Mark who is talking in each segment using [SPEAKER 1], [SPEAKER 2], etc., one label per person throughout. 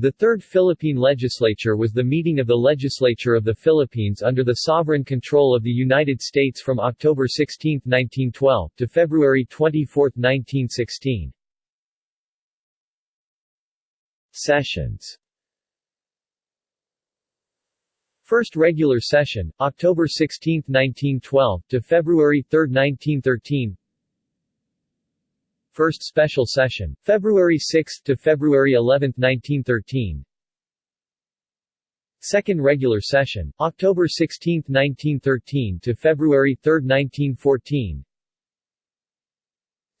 [SPEAKER 1] The Third Philippine Legislature was the meeting of the legislature of the Philippines under the sovereign control of the United States from October 16, 1912, to February 24, 1916.
[SPEAKER 2] Sessions
[SPEAKER 1] First regular session, October 16, 1912, to February 3, 1913 First special session, February 6 to February 11, 1913 Second regular session, October 16, 1913 to February 3, 1914.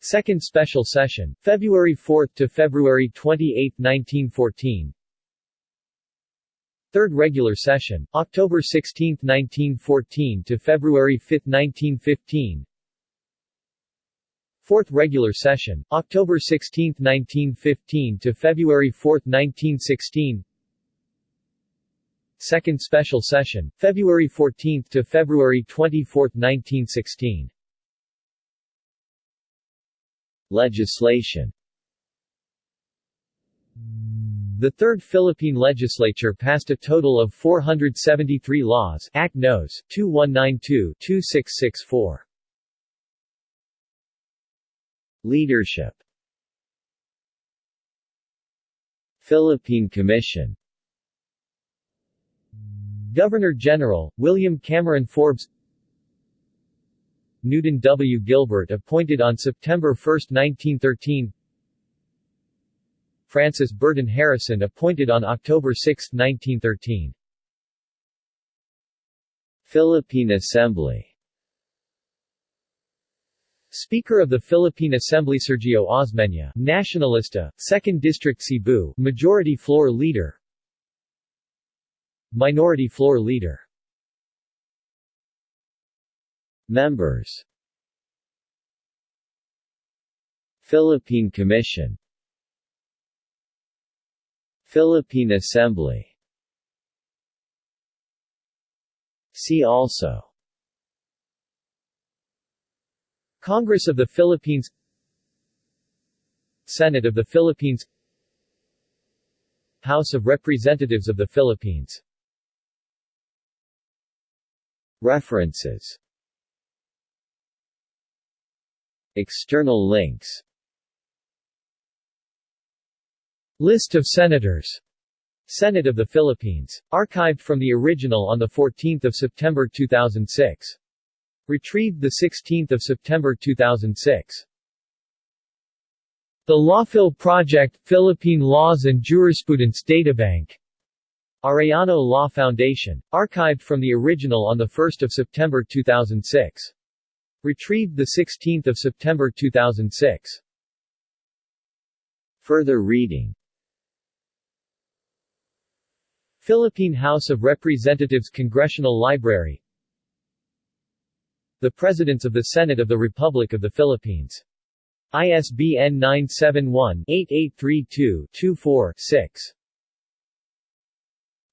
[SPEAKER 1] Second special session, February 4 to February 28, 1914 Third regular session, October 16, 1914 to February 5, 1915 Fourth regular session, October 16, 1915 to February 4, 1916 Second special session, February 14 to February 24, 1916
[SPEAKER 2] Legislation
[SPEAKER 1] The Third Philippine Legislature passed a total of 473 laws Act Nos. 2192-2664.
[SPEAKER 2] Leadership. Philippine Commission.
[SPEAKER 1] Governor-General, William Cameron Forbes. Newton W. Gilbert appointed on September 1, 1913 Francis Burton Harrison appointed on October 6, 1913.
[SPEAKER 2] Philippine Assembly
[SPEAKER 1] Speaker of the Philippine Assembly Sergio Osmeña, Nacionalista, 2nd District Cebu, Majority Floor Leader. Minority Floor Leader.
[SPEAKER 2] Members. Philippine Commission. Philippine Assembly. See also
[SPEAKER 1] Congress of the Philippines Senate of the Philippines House of Representatives of the Philippines
[SPEAKER 2] References External links
[SPEAKER 1] List of Senators Senate of the Philippines. Archived from the original on 14 September 2006. Retrieved 16 September 2006. The Lawphil Project, Philippine Laws and Jurisprudence Databank. Arellano Law Foundation. Archived from the original on 1 September 2006. Retrieved 16 September 2006.
[SPEAKER 2] Further reading
[SPEAKER 1] Philippine House of Representatives Congressional Library The Presidents of the Senate of the Republic of the Philippines. ISBN 971-8832-24-6.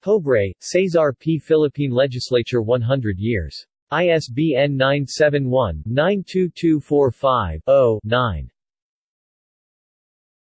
[SPEAKER 1] Pobre, Cesar P. Philippine Legislature 100 years. ISBN 971-92245-0-9.